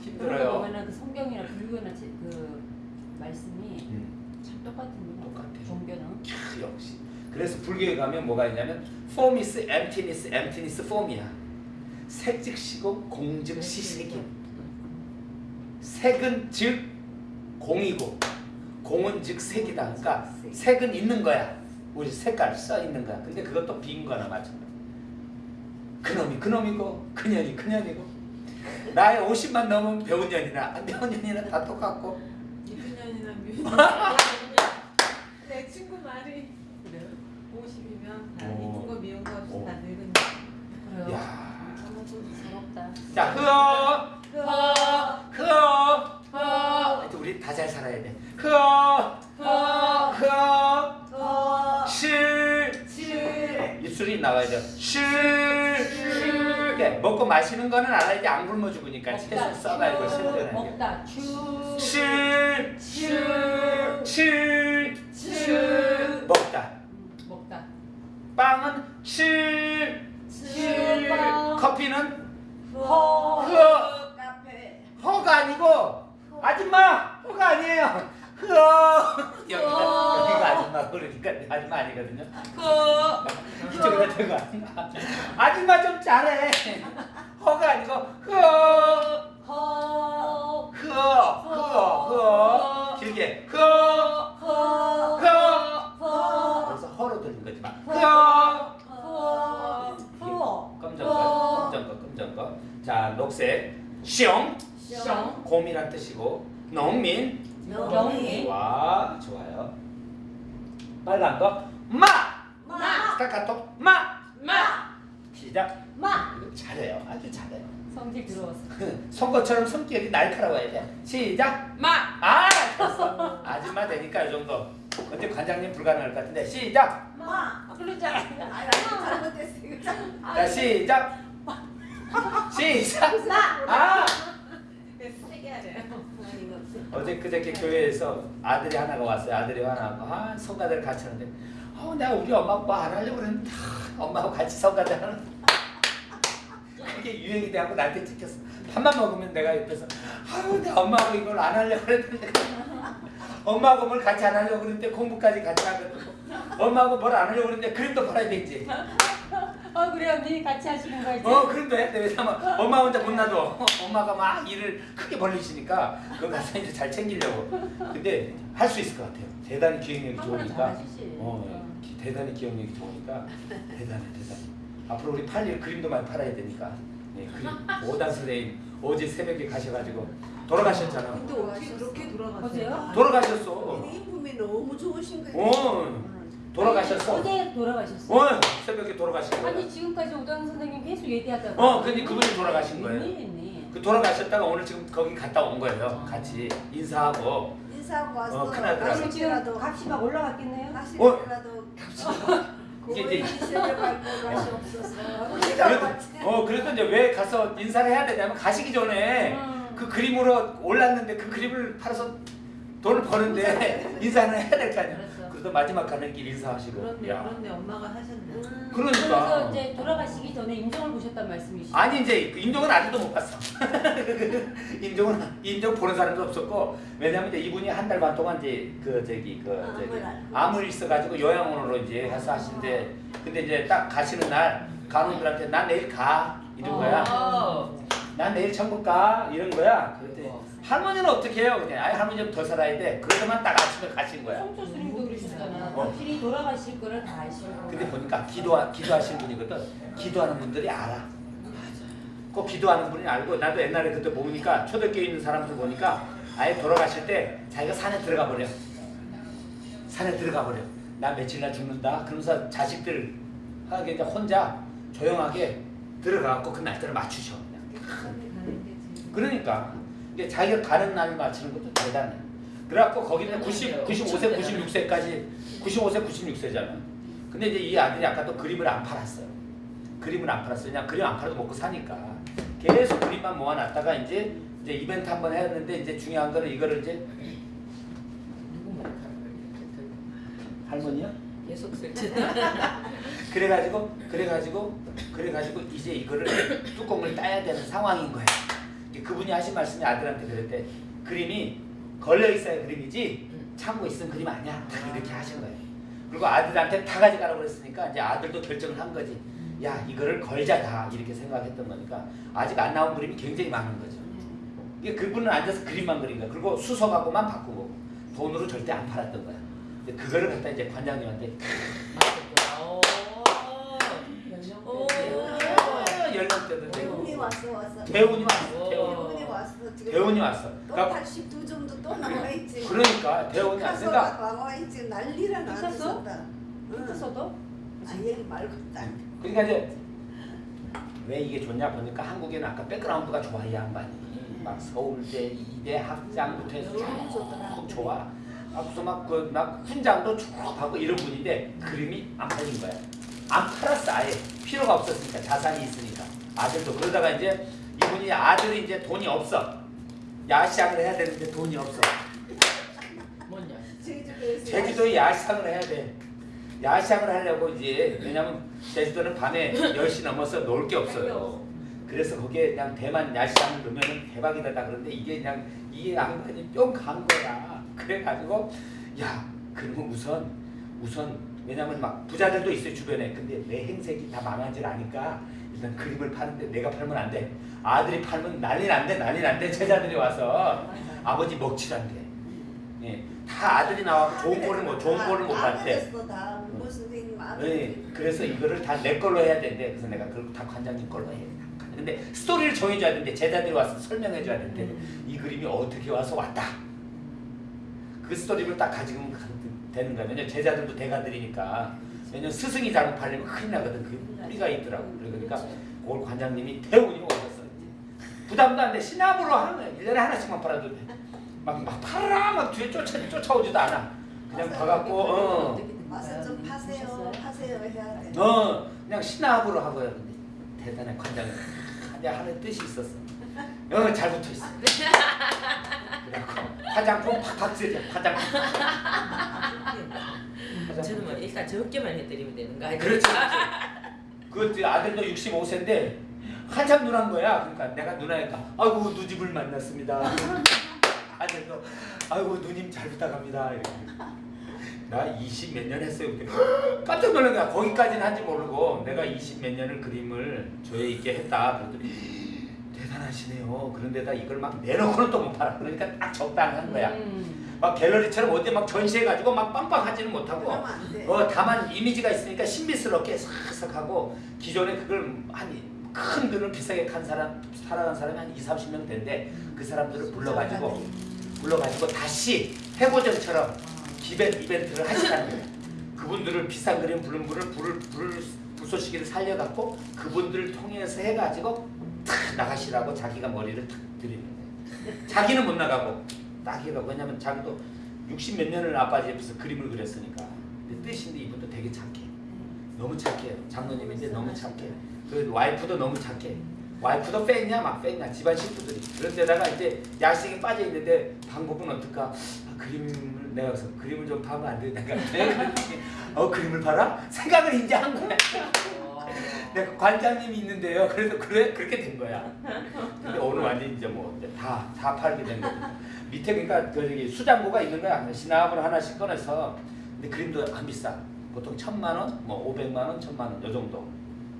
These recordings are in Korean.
힘들어요. 보면은 그 성경이나 불교나 제- 그 말씀이 음, 참 똑같은 거 똑같아요. 종교는 캬, 역시. 그래서 불교에 가면 뭐가 있냐면 form is emptiness, emptiness form이야. 색 즉시고 공 즉시 색이. 색은 즉 공이고 공은 즉 색이다. 그러니까 색은 있는 거야. 우리 색깔 써 있는 거야. 근데 그것도 빈 거나 마찬가지. 그놈이 그놈이고 그년이 그년이고 나의 50만 넘으면 배운 년이나 안 배운 년이나 다 똑같고 미분년이나 미분. 내 친구 말이 그래요? 50이면 오. 이쁜 거 미운 거 없이 오. 다 늙은 그래요? 정말 좀. 자 흐어 거. 흐어 허, 하여튼 우리 다 잘 살아야 돼 흐어 허, 흐어 거. 실 칠. 입술이 나와야죠 실 이렇게 먹고 마시는 거는 알아야지 안 굶어 죽으니까 채소 써가지고 실전하게 먹다 추실 실, 실, 칠. 먹다 음, 먹다 빵은 실 실빵. 커피는 허, 흐어 카페. 허가 아니고 아줌마 허가 아니에요 흐어 여기가 여기가 아줌마 그러니까 아줌마 아니거든요 허, 이쪽에다 대고 아줌마 아줌마 좀 잘해 허가 아니고 흐어 허, 흐어 흐어 흐어 길게 흐어 허, 흐어 허, 그래서 허로 들린 거지 막 흐어 허, 허, 검정 거 검정 거 검정 거자 녹색 숑 숑, 곰이란 뜻이고 농민 명이, 와 좋아요 빨간 거 마 마. 스타카토 마 마. 시작 마. 잘해요 아주 잘해요 성질 들어왔어. 선거처럼 성격이 날카로워야 돼 시작 마. 아 됐어 아줌마 되니까 이 정도 근데 관장님 불가능할 것 같은데 시작 마. 아, 나 잘못했어. 이거 참. 자 시작 시작 마. 아 세게 하래요. 아니, 이거 없 어. 어제 그저께 교회에서 아들이 하나가 왔어요. 아들이 하나가 아 성가대를 같이 하는데 어 내가 우리 엄마 아빠 안 하려고 그랬는데 아, 엄마하고 같이 성가대 하는 그게 유행이 돼갖고 나한테 찍혔어. 밥만 먹으면 내가 옆에서 아유 내 엄마하고 이걸 안 하려고 그랬는데 엄마하고 뭘 같이 안 하려고 그랬는데 공부까지 같이 하거든. 엄마하고 뭘 안 하려고 그랬는데 그림도 팔아야 되지. 어 그래 언니 같이 하시는 거지? 어 그런데 했대 왜냐면 엄마 혼자 못 놔둬 엄마가 막 일을 크게 벌리시니까 그거 가서 이제 잘 챙기려고 근데 할 수 있을 것 같아요 대단히 기억력이 좋으니까. 어, 어. 기- 대단히 기억력이 좋으니까 대단해 대단해 앞으로 우리 팔일 그림도 많이 팔아야 되니까 네, 그림 오단 선생님 어제 새벽에 가셔가지고 돌아가셨잖아 근데 어떻게 그렇게 돌아갔어요? 어제요? 돌아가셨어 인품이 너무 좋으신 거예요. 어 돌아가셨어 어제 돌아가셨어. 어 새벽에 돌아가신 거야 아니 지금까지 오당 선생님 계속 얘기하다가 어 근데 그분이 돌아가신 거예요 웬일이니? 그 돌아가셨다가 오늘 지금 거기 갔다 온 거예요. 같이 인사하고. 인사하고 와서 어, 큰아들 그럼 지금 가시더라도 값이 막 올라갔겠네요? 이게 그분이 이제- 그래도, 어 그래도 이제 왜 가서 인사를 해야 되냐면 가시기 전에 음. 그 그림으로 올랐는데 그 그림을 팔아서 돈을 버는데 인사는 해야 될 거 아니야. 그래서. 그래도 마지막 가는 길 인사하시고. 그런데 야. 그런데 엄마가 하셨네. 음. 그러니까. 그래서 이제 돌아가시기 전에 임종을 보셨단 말씀이시죠? 아니 이제 그 임종은 아직도 못 봤어. 임종은 임종 보는 사람도 없었고 왜냐면 이제 이분이 한 달 반 동안 이제 그 저기 그 저기 암을 있어가지고 요양원으로 이제 해서 하신데 근데 이제 딱 가시는 날 간호들한테 난 내일 가 이런 거야. 어. 난 내일 천국 가 이런 거야. 그랬더니 할머니는 어떻게 해요? 그냥 아예 할머니 좀 더 살아야 돼. 그러더만 딱 아침에 가신 거야. 성조 스님도 그러셨잖아. 어. 당신이 돌아가실 거를 다 아시고. 근데 보니까 기도 기도하신 분이거든. 기도하는 분들이 알아. 꼭 기도하는 분이 알고 나도 옛날에 그때 보니까 초대교회 있는 사람들 보니까 아예 돌아가실 때 자기가 산에 들어가 버려. 산에 들어가 버려. 나 며칠 날 죽는다. 그러면서 자식들 하게 이제 혼자 조용하게 들어가갖고 그 날짜를 맞추셔. 그러니까 이게 자기가 가는 날을 맞추는 것도 대단해. 그래갖고 거기는 90, 95세, 96세까지 95세, 96세잖아. 근데 이제 이 아들이 아까 또 그림을 안 팔았어요. 그림을 안 팔았어요. 그냥 그림 안 팔아도 먹고 사니까 계속 그림만 모아놨다가 이제 이제 이벤트 한 번 했는데 이제 중요한 거는 이거를 이제 할머니야? 계속 설치. 그래가지고 그래가지고 그래가지고 이제 이거를 뚜껑을 따야 되는 상황인 거야. 이게 그분이 하신 말씀이 아들한테 그랬대. 그림이 걸려 있어야 그림이지 음. 참고 있으면 그림 아니야. 딱 이렇게 하신 거예요. 그리고 아들한테 다 가져가라고 그랬으니까 이제 아들도 결정을 한 거지. 야 이거를 걸자 다 이렇게 생각했던 거니까 아직 안 나온 그림이 굉장히 많은 거죠. 이게 그분은 앉아서 그림만 그린 거야. 그리고 수석하고만 바꾸고 돈으로 절대 안 팔았던 거야. 근데 그거를 갖다 이제 관장님한테 대운이 되고 왔어 왔어. 대운이 왔어. 대운이 왔어. 또 그러니까 82 정도 또 나와 있지. 그러니까 왔어. 피카소가 그러니까 나와 있지? 나왔었다. 응. 피카소도? 아 얘기 말고 딴. 그러니까 이제 왜 이게 좋냐 보니까 한국에는 아까 백그라운드가 좋아 이 양반이 막 서울대 이대 학장부터 해서 쭉 좋아 아 무슨 막그막 훈장도 쭉 하고 이런 분인데 그림이 안 팔린 거야 안 팔았어 아예 필요가 없었으니까 자산이 있으니까 아들도 그러다가 이제 이분이 아들이 이제 돈이 없어 야시장을 해야 되는데 돈이 없어 뭐냐? 제주도에서 제주도에 야시장을 해야 돼. 야시장을 하려고 이제 왜냐면 제주도는 밤에 10시 넘어서 놀 게 없어요. 그래서 거기에 그냥 대만 야시장을 넣으면 대박이다 그런데 이게 그냥 이 양반이 뿅 간 거야. 그래가지고 야 그러면 우선 우선 왜냐면 막 부자들도 있어요 주변에 근데 내 행색이 다 망하질 않으니까 일단 그림을 파는데 내가 팔면 안 돼. 아들이 팔면 난리 난대 난리 난대 제자들이 와서 아버지 먹칠한대. 예, 다 아들이 나와서 좋은 꼴을 못 좋은 꼴을 못다 봤대. 예. 그래서 이거를 다 내 걸로 해야 된대. 그래서 내가 그걸 다 관장님 걸로 해. 근데 스토리를 정해줘야 되는데 제자들이 와서 설명해줘야 되는데 이 그림이 어떻게 와서 왔다. 그 스토리를 딱 가지고 되는. 왜냐면 제자들도 대가들이니까. 왜냐면 스승이 잘못 팔리면 큰일 나거든. 그 뿌리가 있더라고. 그러니까 그걸 관장님이 대운이 오셨어. 부담도 안 돼. 신압으로 하는 거야. 1년에 하나씩만 팔아도 돼. 막, 막 팔아라 막 뒤에 쫓아, 쫓아오지도 않아. 그냥 가갖고 어. 와서 좀 파세요 파세요 해야 돼. 어 그냥 신압으로 하고요. 근데 대단한 관장님 이제 하는 뜻이 있었어. 어 잘 붙어 있어. 그래갖고 화장품 팍팍 쓰자. 화장품. 저는 뭐 일단 적게만 해드리면 되는 거 아니에요? 그렇지. 그렇지. 그 아들도 65세인데 한참 누난 거야. 그러니까 내가 누나니까 아이고 누집을 만났습니다. 아들도 아이고 누님 잘 부탁합니다. 이렇게. 나 20 몇 년 했어요. 깜짝 놀란 거야. 거기까지는 한지 모르고 내가 20 몇 년을 그림을 조예 있게 했다. 그랬더니 대단하시네요. 그런데다 이걸 막 내놓고는 또 못 팔아. 그러니까 딱 적당한 거야. 음. 막 갤러리처럼 어디 막 전시해가지고 막 빵빵하지는 못하고. 어 다만 이미지가 있으니까 신비스럽게 싹싹 하고 기존에 그걸 한큰 돈을 비싸게 간 사람 살아간 사람이 한 2, 30명 된데 그 사람들을 불러가지고 불러가지고 다시 해고전처럼 기벤 이벤트를 하시라는 거예요. 그분들을 비싼 그림 부른 분을 불을 불 불쏘시개를 살려갖고 그분들을 통해서 해가지고 탁 나가시라고 자기가 머리를 탁 들이는 거예요. 자기는 못 나가고 딱 해가 왜냐면 자기도 60 몇 년을 아빠 집에서 그림을 그렸으니까. 근데 뜻인데 이분도 되게 착해. 너무 착해요 장로님인데 너무 착해. 그 와이프도 너무 착해. 와이프도 뺐냐 막 뺐냐 집안 식구들이. 그런 데다가 이제 야식에 빠져 있는데 방법은 어떨까? 아, 그림을 내가 그래서 그림을 좀 파면 안 돼? 내가 어 그림을 팔아? 생각을 이제 한 거야 내가 관장님이 있는데요. 그래서 그래 그렇게 된 거야. 근데 오늘 완전 이제 뭐다다 팔게 된 거죠 밑에 그러니까 그 저기 수장고가 있는 거야. 신압을 하나씩 꺼내서. 근데 그림도 안 비싸. 보통 천만 원, 뭐 오백만 원, 천만 원, 요 정도.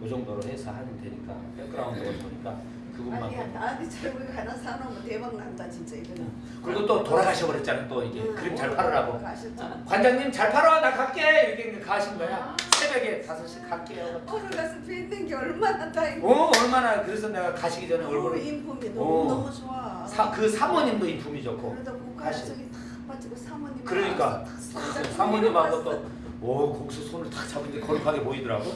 요 정도로 해서 하면 되니까. 백그라운드가 보니까 그것만 아니야 나한테 잘고 하나 사놓으면 대박 난다 진짜 이거는. 그리고 또 돌아가셔 버렸잖아 또 이게. 응, 그림 잘 팔으라고. 가셨죠. 관장님 잘 팔아 나 갈게. 이렇게 가신 거야 새벽에 5시 갈게요 오늘 가서 뵙는 게 얼마나 다행이야. 어 얼마나 그래서 내가 가시기 전에 너무 얼굴을 인품이 어. 너무 너무 좋아. 사, 그 사모님도 인품이 좋고 그러다 저기 빠지고 사모님. 그러니까 사모님하고 봤어. 또오 거기서 손을 탁 잡는데 거룩하게 보이더라고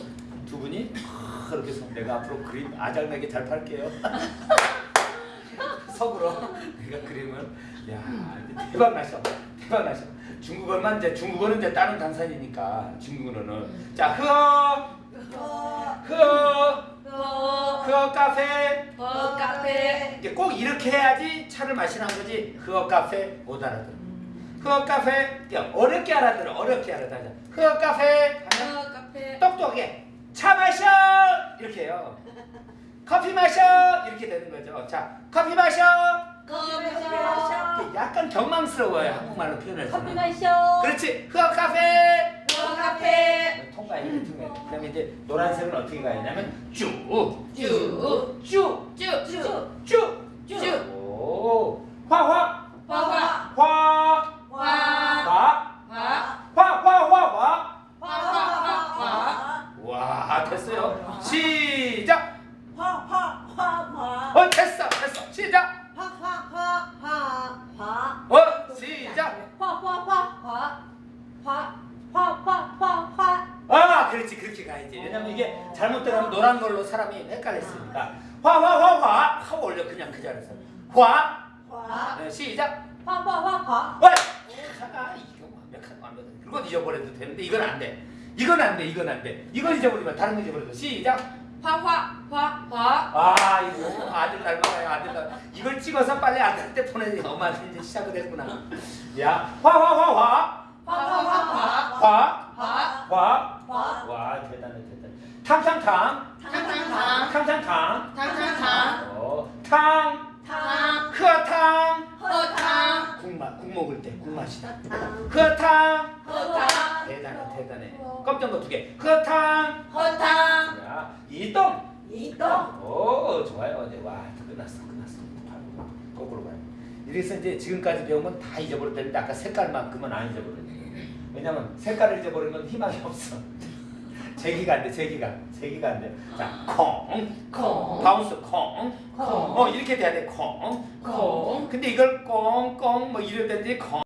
두 분이 탁 이렇게 해서 내가 앞으로 그림 아작나게 잘 팔게요 속으로 내가 그림을 야 대박 나셔 대박 나셔 중국어만 이제 중국어는 이제 다른 강산이니까 중국어는. 자 흐어 어, 흐어 어, 흐어 카페. 어, 카페. 이게 꼭 이렇게 해야지 차를 마시는 거지. 흐어 카페. 못 알아들어. 흐어 카페. 어렵게 알아들어. 어렵게 알아들어. 흐어 카페. 하면 어, 카페. 똑똑해. 차 마셔. 이렇게 해요. 커피 마셔. 이렇게 되는 거죠. 자 커피 마셔. 커피. 약간 경망스러워요 한국말로 표현해서. 커피 마셔. 그렇지. 흐어 카페. 카페 통과 이렇게 통해. 그다음에 이제 노란색은 어떻게 가야냐면 쭉, 쭉. 쭉, 쭉 쭉, 쭉. 오, 화화, 화화 화, 화 화, 화 화, 화, 화, 화. 화화화화 와 됐어요. 시 헷갈렸으니까. 화화화화 화 올려 그냥 그 자리에서. 화. 화 네, 시작. 화화화화 와! 아, 이거 완벽한 완벽한. 그건 잊어버려도 되는데 이건 안 돼. 이건 안 돼. 이건 안 돼. 이건 잊어버리면 다른 거 잊어버려도 시작. 화화 화화 아 이거 아들 닮아가요 아들 닮. 이걸 찍어서 빨리 아들한테 보내. 엄마한테 이제 시작을 했구나. 야 화화화화 화화화화 화. 화 화. 화 와 대단해 대단해. 탕탕탕 탕탕탕 탕탕탕. 탕탕탕 어 탕. 탕 흐어탕. 허탕 국맛 국 먹을 때 국 맛이다. 탕 흐어탕. 허탕 대단해 대단해. 껍질 거두 개. 흐어탕. 허탕 자 이동. 이동 오 좋아요. 네, 와 끝났어 끝났어. 바로 거꾸로 가요. 이래서 이제 지금까지 배운 건 다 잊어버렸다는데 아까 색깔만큼은 안 잊어버렸네. 왜냐면 색깔을 잊어버리면 희망이 없어. 제기가 안 돼, 제기가. 제기가 안 돼. 자, 콩, 콩. 바운스 콩. 콩. 어, 이렇게 돼야 돼, 콩. 콩. 근데 이걸 꽁꽁 뭐 이럴 때인데 콩.